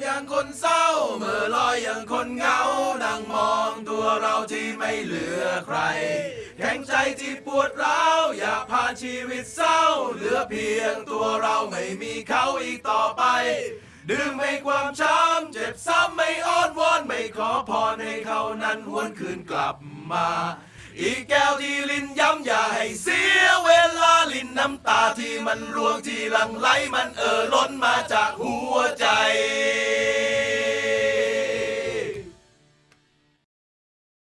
อย่างคนเศร้าเมื่อลอยอย่างคนเหงานั่งมองตัวเราที่ไม่เหลือใคร แข็งใจที่ปวดร้าวอยากผ่านชีวิตเศร้า เหลือเพียงตัวเราไม่มีเขาอีกต่อไปดื่มให้ความช้ำเจ็บซ้ำไม่อ้อนวอนไม่ขอพรให้เขานั้นหวนคืนกลับมา อีกแก้วที่ลิ้นย้ำอย่าให้เสียเวลาลิ้นน้ำตาที่มันรวงที่หลังไหลมันเอ่อล้นมาจากหัว